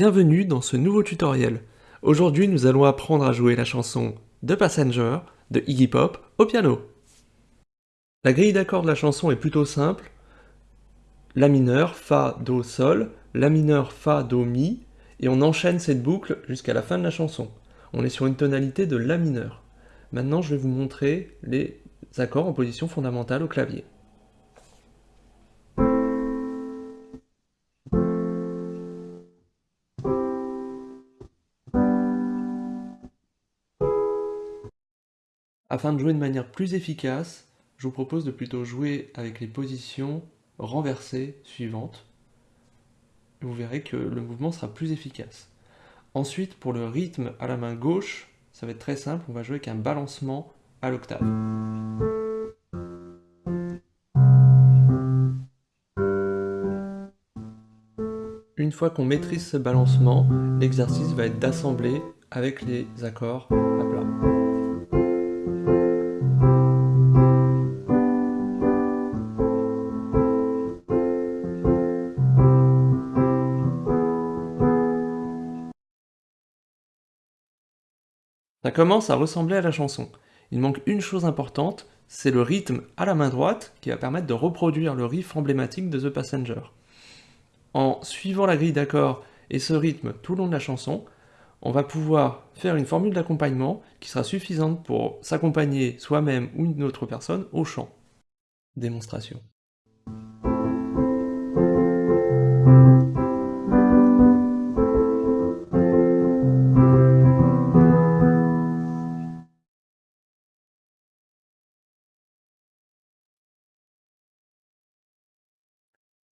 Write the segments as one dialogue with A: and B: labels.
A: Bienvenue dans ce nouveau tutoriel. Aujourd'hui, nous allons apprendre à jouer la chanson The Passenger de Iggy Pop au piano. La grille d'accords de la chanson est plutôt simple. La mineur, Fa, Do, Sol, La mineur, Fa, Do, Mi, et on enchaîne cette boucle jusqu'à la fin de la chanson. On est sur une tonalité de La mineur. Maintenant, je vais vous montrer les accords en position fondamentale au clavier. Afin de jouer de manière plus efficace, je vous propose de plutôt jouer avec les positions renversées suivantes. Vous verrez que le mouvement sera plus efficace. Ensuite, pour le rythme à la main gauche, ça va être très simple, on va jouer avec un balancement à l'octave. Une fois qu'on maîtrise ce balancement, l'exercice va être d'assembler avec les accords à plat. Ça commence à ressembler à la chanson. Il manque une chose importante, c'est le rythme à la main droite qui va permettre de reproduire le riff emblématique de The Passenger. En suivant la grille d'accords et ce rythme tout le long de la chanson, on va pouvoir faire une formule d'accompagnement qui sera suffisante pour s'accompagner soi-même ou une autre personne au chant. Démonstration.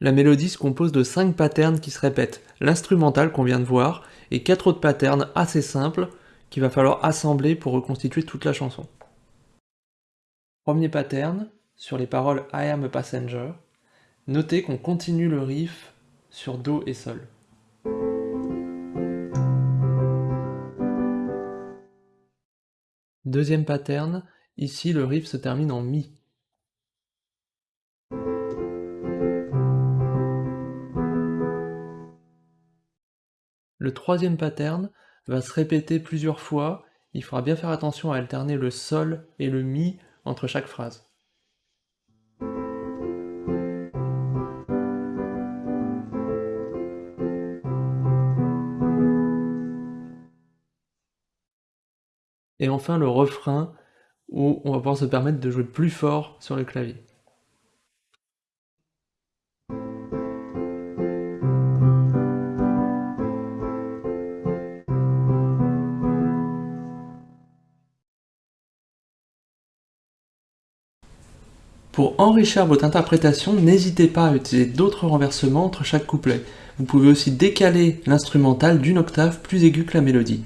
A: La mélodie se compose de 5 patterns qui se répètent, l'instrumental qu'on vient de voir, et 4 autres patterns assez simples qu'il va falloir assembler pour reconstituer toute la chanson. Premier pattern, sur les paroles I am a passenger, notez qu'on continue le riff sur Do et Sol. Deuxième pattern, ici le riff se termine en Mi. Le troisième pattern va se répéter plusieurs fois, il faudra bien faire attention à alterner le sol et le mi entre chaque phrase. Et enfin le refrain où on va pouvoir se permettre de jouer plus fort sur le clavier. Pour enrichir votre interprétation, n'hésitez pas à utiliser d'autres renversements entre chaque couplet. Vous pouvez aussi décaler l'instrumental d'une octave plus aiguë que la mélodie.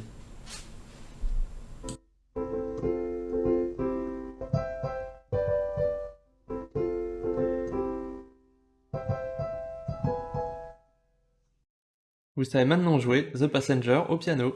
A: Vous savez maintenant jouer The Passenger au piano.